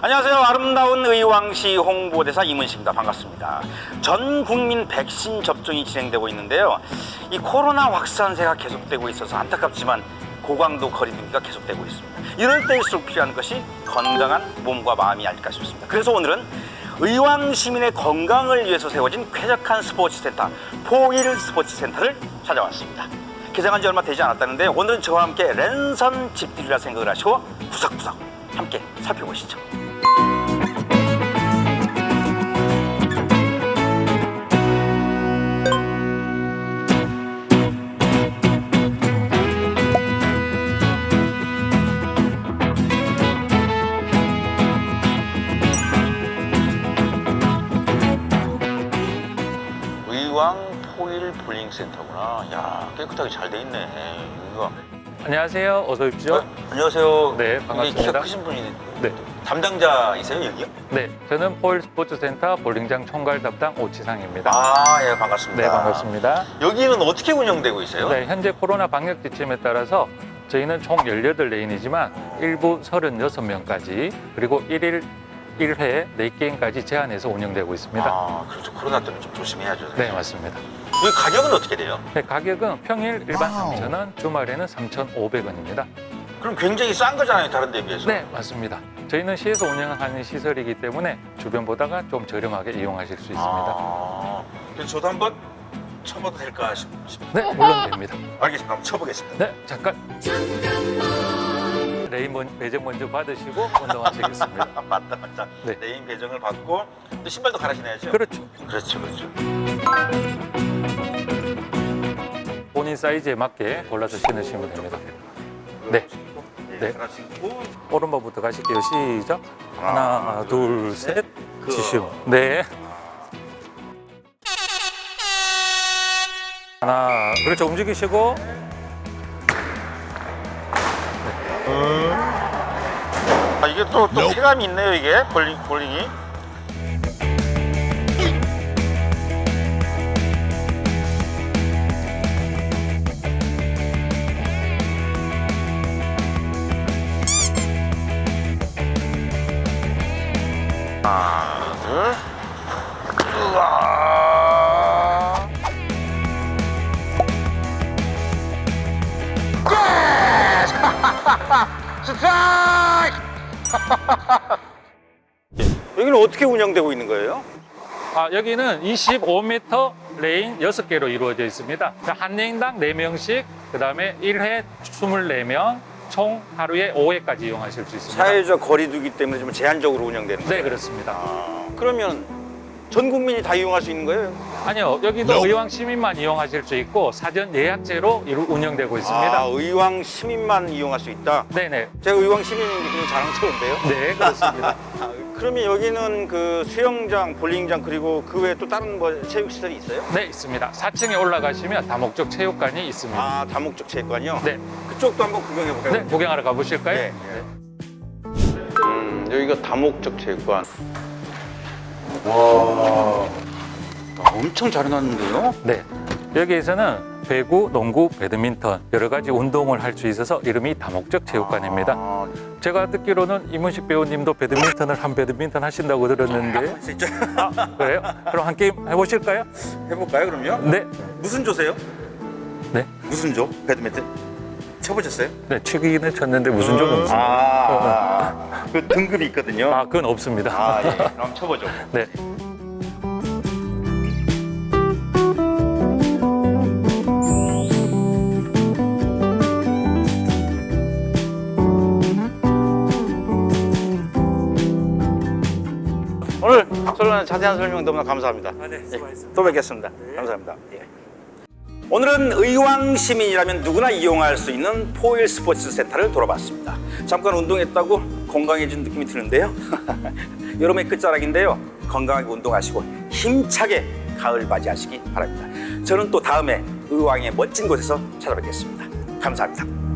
안녕하세요. 아름다운 의왕시 홍보대사 이문식입니다. 반갑습니다. 전 국민 백신 접종이 진행되고 있는데요. 이 코로나 확산세가 계속되고 있어서 안타깝지만 고강도 거리 두기가 계속되고 있습니다. 이럴 때일수록 필요한 것이 건강한 몸과 마음이 아닐까 싶습니다. 그래서 오늘은 의왕 시민의 건강을 위해서 세워진 쾌적한 스포츠 센터 포일 스포츠 센터를 찾아왔습니다. 개장한 지 얼마 되지 않았다는데 오늘은 저와 함께 랜선 집들이라 생각을 하시고 구석구석 함께 살펴보시죠. 의왕 포일 볼링 센터구나. 야 깨끗하게 잘 돼 있네. 이거. 안녕하세요. 어서 오십시오. 어, 안녕하세요. 네, 반갑습니다. 키가 크신 분이 네. 담당자이세요 여기요? 네, 저는 포일 스포츠센터 볼링장 총괄 담당 오치상입니다. 아, 예, 반갑습니다. 네, 반갑습니다. 여기는 어떻게 운영되고 있어요? 네, 현재 코로나 방역 지침에 따라서 저희는 총 18레인이지만 일부 36명까지 그리고 1일 1회 4게임까지 제한해서 운영되고 있습니다. 아, 그렇죠. 코로나 때문에 좀 조심해야죠. 네, 맞습니다. 여기 가격은 어떻게 돼요? 네, 가격은 평일 일반 3,000원, 주말에는 3,500원입니다. 그럼 굉장히 싼 거잖아요, 다른 데 비해서. 네, 맞습니다. 저희는 시에서 운영하는 시설이기 때문에 주변보다가 좀 저렴하게 이용하실 수 있습니다. 아, 그래서 저도 한번 쳐봐도 될까 싶, 싶... 네, 물론 됩니다. 알겠습니다. 한번 쳐보겠습니다. 네, 잠깐. 레인 먼- 배정 먼저 받으시고 운동하시겠습니다. 아, 맞다, 맞다. 네. 레인 배정을 받고 또 신발도 갈아 신어야죠? 그렇죠. 그렇죠, 그렇죠. 본인 사이즈에 맞게 골라서 신으시면 됩니다. 네. 네. 네. 오른발부터 가실게요. 시작. 하나, 하나, 둘, 셋. 그- 지시오. 네. 하나, 그렇죠. 움직이시고. 아, 이게 또, 또 쾌감이 있네요, 이게 볼링, 볼링이. 하나, 둘. 우와. 스트라이크! 여기는 어떻게 운영되고 있는 거예요? 아, 여기는 25m 레인 6개로 이루어져 있습니다. 자, 한 레인당 4명씩, 그 다음에 1회 24명, 총 하루에 5회까지 이용하실 수 있습니다. 사회적 거리두기 때문에 좀 제한적으로 운영되는 거예요? 네, 그렇습니다. 아, 그러면 전 국민이 다 이용할 수 있는 거예요? 아니요, 여기도 의왕 시민만 이용하실 수 있고 사전 예약제로 이루- 운영되고 있습니다. 아, 의왕 시민만 이용할 수 있다? 네네. 제가 의왕 시민인 게 굉장히 자랑스러운데요? 네, 그렇습니다. 아, 그러면 여기는 그 수영장, 볼링장 그리고 그 외에 또 다른 뭐 체육시설이 있어요? 네, 있습니다. 4층에 올라가시면 다목적 체육관이 있습니다. 아, 다목적 체육관이요? 네, 그쪽도 한번 구경해 볼까요? 네, 구경하러 가보실까요? 네. 음, 여기가 다목적 체육관. 엄청 잘 해놨는데요? 네. 여기에서는 배구, 농구, 배드민턴 여러 가지 운동을 할 수 있어서 이름이 다목적 체육관입니다. 아, 제가 듣기로는 이문식 배우님도 배드민턴을 한 배드민턴 하신다고 들었는데 진짜 아, 그래요? 그럼 한 게임 해보실까요? 해볼까요, 그럼요? 네, 무슨 조세요? 네, 무슨 조? 배드민턴? 쳐보셨어요? 네. 치기는 쳤는데 무슨 적은 없습니다. 아, 그 등급이 있거든요. 아, 그건 없습니다. 아, 예. 그럼 쳐보죠. 네. 설명 자세한 설명 너무나 감사합니다. 네, 예, 또 뵙겠습니다. 감사합니다. 예. 오늘은 의왕 시민이라면 누구나 이용할 수 있는 포일 스포츠 센터를 돌아봤습니다. 잠깐 운동했다고 건강해진 느낌이 드는데요. 여름의 끝자락인데요. 건강하게 운동하시고 힘차게 가을 맞이하시기 바랍니다. 저는 또 다음에 의왕의 멋진 곳에서 찾아뵙겠습니다. 감사합니다.